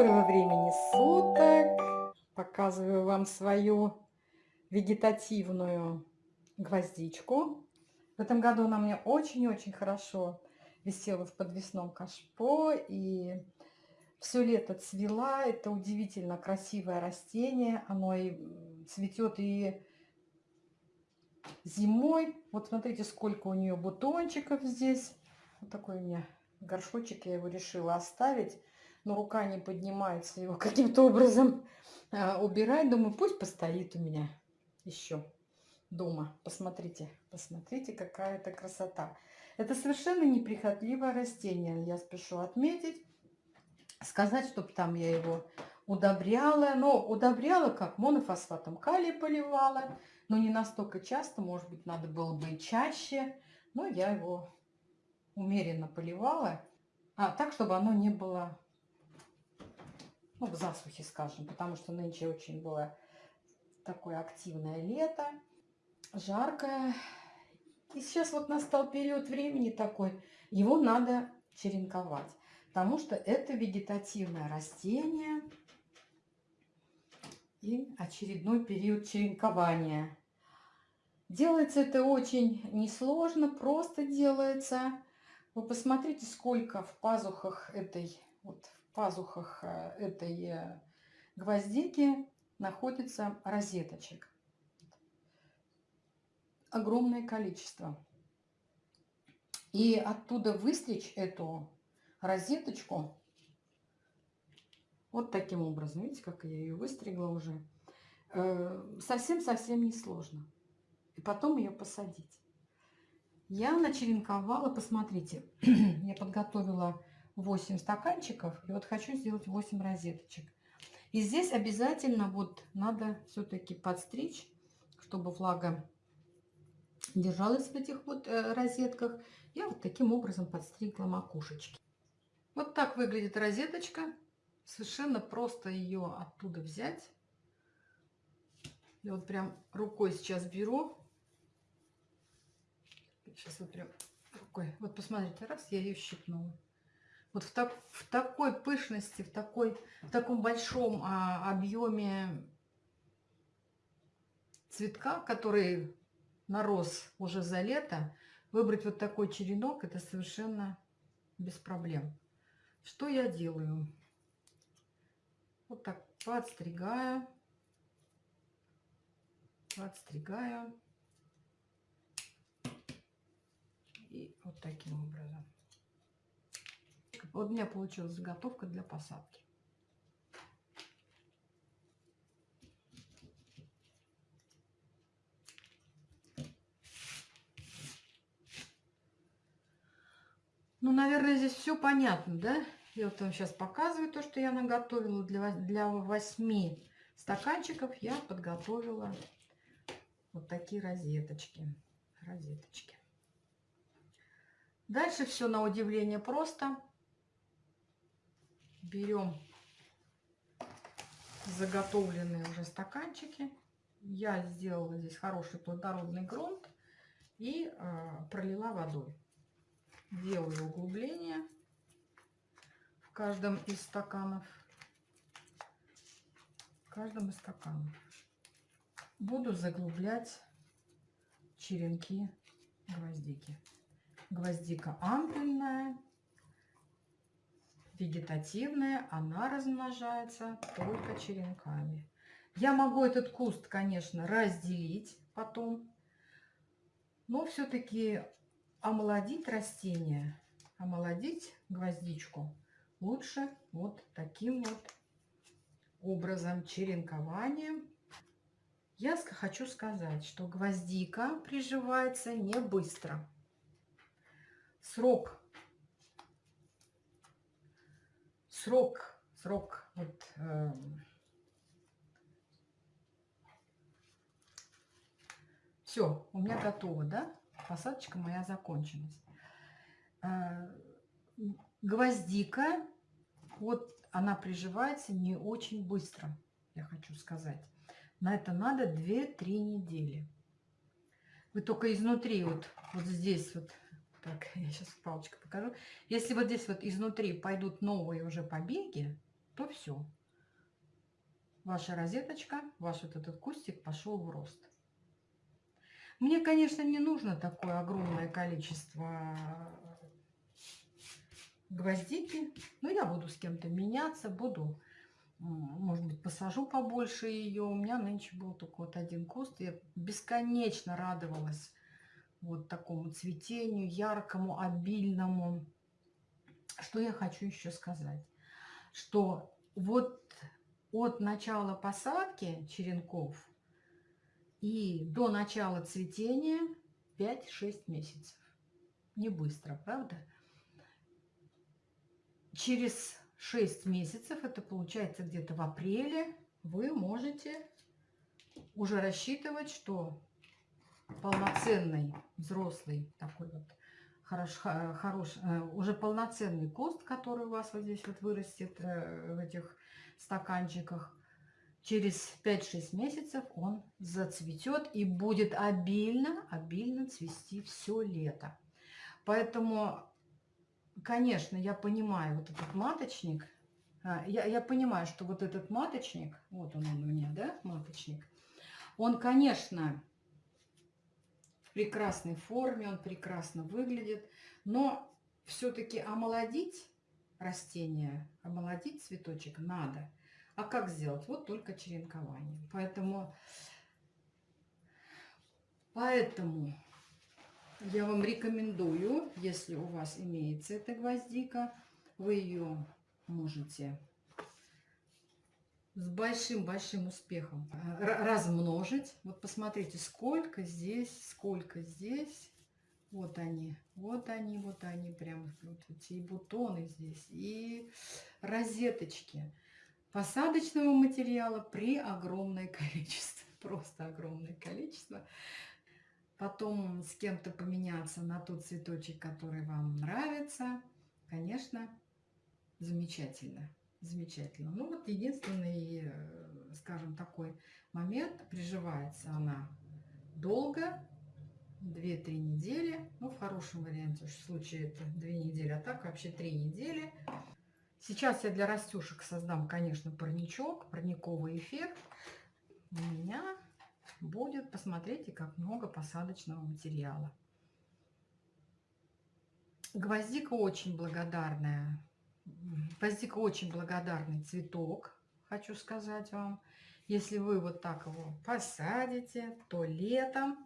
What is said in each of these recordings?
Доброго времени суток! Показываю вам свою вегетативную гвоздичку. В этом году она мне очень-очень хорошо висела в подвесном кашпо и все лето цвела. Это удивительно красивое растение. Оно и цветет и зимой. Вот смотрите, сколько у нее бутончиков здесь. Вот такой у меня горшочек, я его решила оставить но рука не поднимается его каким-то образом а, убирать. Думаю, пусть постоит у меня еще дома. Посмотрите, посмотрите, какая это красота. Это совершенно неприхотливое растение, я спешу отметить. Сказать, чтобы там я его удобряла, но удобряла как монофосфатом калия поливала, но не настолько часто, может быть, надо было бы чаще, но я его умеренно поливала, а, так, чтобы оно не было ну, в засухе, скажем, потому что нынче очень было такое активное лето, жаркое. И сейчас вот настал период времени такой, его надо черенковать, потому что это вегетативное растение и очередной период черенкования. Делается это очень несложно, просто делается. Вы посмотрите, сколько в пазухах этой вот пазухах э, этой э, гвоздики находится розеточек. Огромное количество. И оттуда выстричь эту розеточку вот таким образом. Видите, как я ее выстригла уже. Э, совсем-совсем не сложно. И потом ее посадить. Я начеренковала, посмотрите, я подготовила 8 стаканчиков. И вот хочу сделать 8 розеточек. И здесь обязательно вот надо все-таки подстричь, чтобы влага держалась в этих вот э, розетках. Я вот таким образом подстригла макушечки. Вот так выглядит розеточка. Совершенно просто ее оттуда взять. Я вот прям рукой сейчас беру. Сейчас вот прям рукой. Вот посмотрите, раз, я ее щипнула вот в, так, в такой пышности, в, такой, в таком большом а, объеме цветка, который нарос уже за лето, выбрать вот такой черенок, это совершенно без проблем. Что я делаю? Вот так подстригаю, подстригаю. И вот таким образом. Вот у меня получилась заготовка для посадки. Ну, наверное, здесь все понятно, да? Я вот вам сейчас показываю то, что я наготовила. Для, 8 стаканчиков я подготовила вот такие розеточки. Розеточки. Дальше все на удивление просто берем заготовленные уже стаканчики. Я сделала здесь хороший плодородный грунт и э, пролила водой. Делаю углубление в каждом из стаканов. В каждом из стаканов. Буду заглублять черенки гвоздики. Гвоздика ампельная вегетативная, она размножается только черенками. Я могу этот куст, конечно, разделить потом, но все-таки омолодить растение, омолодить гвоздичку лучше вот таким вот образом черенкованием. Я хочу сказать, что гвоздика приживается не быстро. Срок срок, срок вот, э, все, у меня готово, да? Посадочка моя закончилась. Э, гвоздика, вот она приживается не очень быстро, я хочу сказать. На это надо 2-3 недели. Вы только изнутри, вот, вот здесь вот так, я сейчас палочкой покажу. Если вот здесь вот изнутри пойдут новые уже побеги, то все. Ваша розеточка, ваш вот этот кустик пошел в рост. Мне, конечно, не нужно такое огромное количество гвоздики, но я буду с кем-то меняться, буду, может быть, посажу побольше ее. У меня нынче был только вот один куст, я бесконечно радовалась вот такому цветению, яркому, обильному. Что я хочу еще сказать? Что вот от начала посадки черенков и до начала цветения 5-6 месяцев. Не быстро, правда? Через 6 месяцев, это получается где-то в апреле, вы можете уже рассчитывать, что полноценный взрослый такой вот хорош, хорош, э, уже полноценный куст, который у вас вот здесь вот вырастет э, в этих стаканчиках, через 5-6 месяцев он зацветет и будет обильно, обильно цвести все лето. Поэтому, конечно, я понимаю вот этот маточник, а, я, я понимаю, что вот этот маточник, вот он, он у меня, да, маточник, он, конечно, прекрасной форме, он прекрасно выглядит, но все-таки омолодить растение, омолодить цветочек надо. А как сделать? Вот только черенкование. Поэтому, поэтому я вам рекомендую, если у вас имеется эта гвоздика, вы ее можете с большим-большим успехом э, размножить. Вот посмотрите, сколько здесь, сколько здесь. Вот они, вот они, вот они, прям вот эти бутоны здесь, и розеточки. Посадочного материала при огромное количество, просто огромное количество. Потом с кем-то поменяться на тот цветочек, который вам нравится, конечно, замечательно замечательно. Ну вот единственный, э, скажем, такой момент, приживается она долго, 2-3 недели, ну в хорошем варианте, в случае это 2 недели, а так вообще 3 недели. Сейчас я для растюшек создам, конечно, парничок, парниковый эффект. У меня будет, посмотрите, как много посадочного материала. Гвоздика очень благодарная Гвоздика очень благодарный цветок, хочу сказать вам. Если вы вот так его посадите, то летом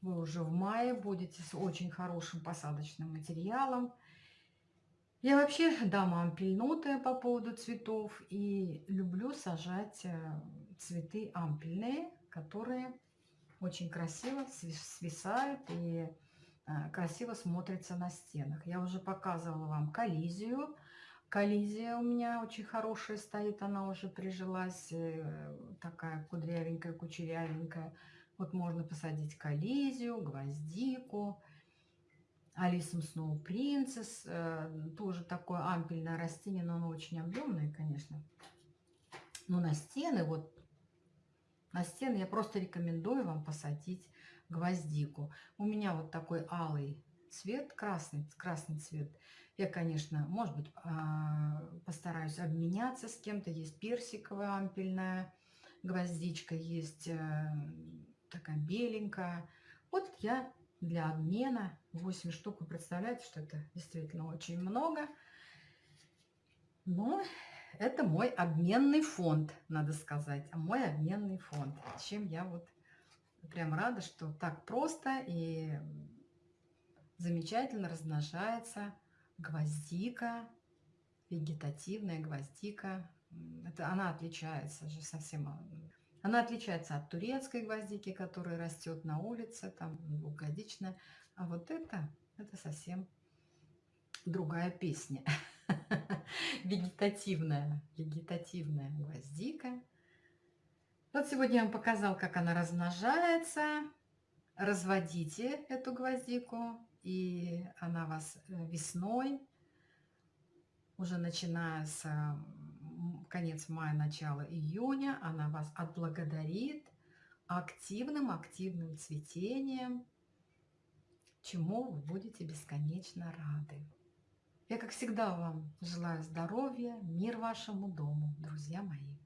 вы уже в мае будете с очень хорошим посадочным материалом. Я вообще дама ампельнутая по поводу цветов и люблю сажать э, цветы ампельные, которые очень красиво свисают и э, красиво смотрятся на стенах. Я уже показывала вам коллизию Коллизия у меня очень хорошая стоит, она уже прижилась, э, такая кудрявенькая, кучерявенькая. Вот можно посадить коллизию, гвоздику, Алисом Сноу Принцесс, тоже такое ампельное растение, но оно очень объемное, конечно. Но на стены, вот на стены я просто рекомендую вам посадить гвоздику. У меня вот такой алый цвет, красный, красный цвет. Я, конечно, может быть, а, постараюсь обменяться с кем-то. Есть персиковая ампельная гвоздичка, есть э, такая беленькая. Вот я для обмена 8 штук. Вы представляете, что это действительно очень много. Но это мой обменный фонд, надо сказать. Мой обменный фонд. Чем я вот прям рада, что так просто и замечательно размножается гвоздика, вегетативная гвоздика. Это она отличается же совсем. Она отличается от турецкой гвоздики, которая растет на улице, там двухгодичная. А вот это, это совсем другая песня. Вегетативная, вегетативная гвоздика. Вот сегодня я вам показал, как она размножается. Разводите эту гвоздику и она вас э, весной, уже начиная с конец мая, начало июня, она вас отблагодарит активным-активным цветением, чему вы будете бесконечно рады. Я, как всегда, вам желаю здоровья, мир вашему дому, друзья мои.